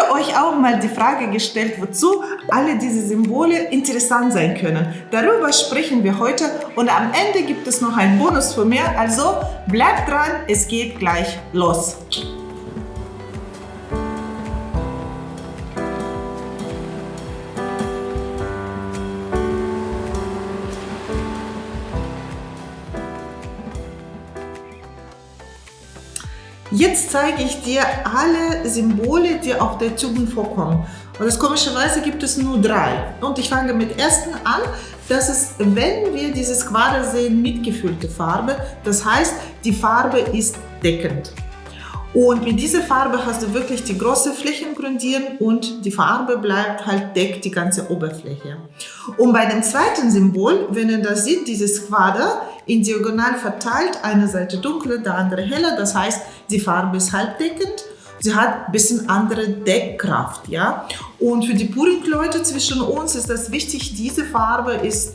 habe euch auch mal die Frage gestellt, wozu alle diese Symbole interessant sein können. Darüber sprechen wir heute und am Ende gibt es noch einen Bonus von mir. Also bleibt dran, es geht gleich los. Jetzt zeige ich dir alle Symbole, die auf der Tube vorkommen. Und das komischerweise gibt es nur drei. Und ich fange mit ersten an. Das ist, wenn wir dieses Quader sehen, mitgefüllte Farbe. Das heißt, die Farbe ist deckend. Und mit dieser Farbe hast du wirklich die große Flächen grundieren und die Farbe bleibt halt deckt die ganze Oberfläche. Und bei dem zweiten Symbol, wenn ihr das seht, dieses Quader in diagonal verteilt, eine Seite dunkler, der andere heller, das heißt, die Farbe ist halbdeckend sie hat ein bisschen andere Deckkraft, ja. Und für die Puring-Leute zwischen uns ist das wichtig, diese Farbe ist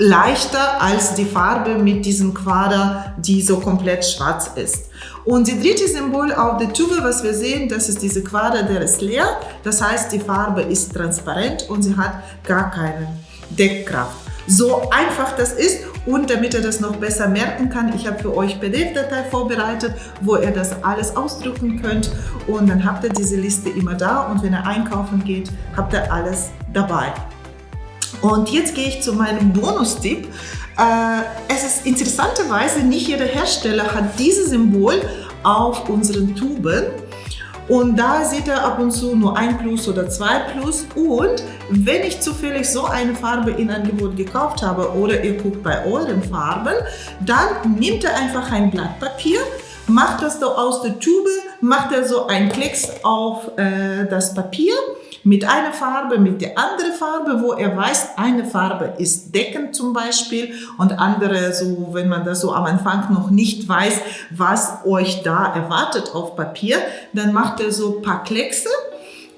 leichter als die Farbe mit diesem Quader, die so komplett schwarz ist. Und die dritte Symbol auf der Tube, was wir sehen, das ist diese Quader, der ist leer. Das heißt, die Farbe ist transparent und sie hat gar keine Deckkraft. So einfach das ist und damit ihr das noch besser merken kann, ich habe für euch PDF-Datei vorbereitet, wo ihr das alles ausdrucken könnt und dann habt ihr diese Liste immer da und wenn ihr einkaufen geht, habt ihr alles dabei. Und jetzt gehe ich zu meinem Bonustipp. Äh, es ist interessanterweise, nicht jeder Hersteller hat dieses Symbol auf unseren Tuben. Und da seht ihr ab und zu nur ein Plus oder zwei Plus. Und wenn ich zufällig so eine Farbe in Angebot gekauft habe oder ihr guckt bei euren Farben, dann nehmt ihr einfach ein Blatt Papier, macht das da aus der Tube, macht ihr so einen Klecks auf äh, das Papier mit einer Farbe, mit der anderen Farbe, wo er weiß, eine Farbe ist deckend zum Beispiel und andere so, wenn man das so am Anfang noch nicht weiß, was euch da erwartet auf Papier, dann macht er so ein paar Kleckse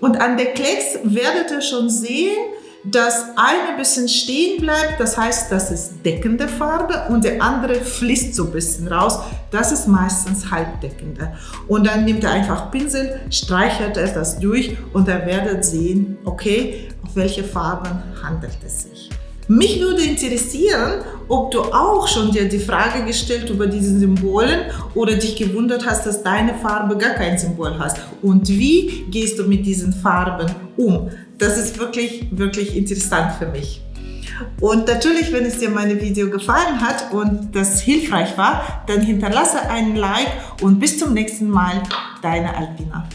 und an der Klecks werdet ihr schon sehen, dass eine bisschen stehen bleibt, das heißt, das ist deckende Farbe und der andere fließt so ein bisschen raus, das ist meistens halbdeckende. Und dann nimmt er einfach Pinsel, streichelt er das durch und er werdet sehen, okay, auf welche Farben handelt es sich. Mich würde interessieren, ob du auch schon dir die Frage gestellt über diese Symbolen oder dich gewundert hast, dass deine Farbe gar kein Symbol hast. Und wie gehst du mit diesen Farben um? Das ist wirklich, wirklich interessant für mich. Und natürlich, wenn es dir meine Video gefallen hat und das hilfreich war, dann hinterlasse einen Like und bis zum nächsten Mal, deine Alpina.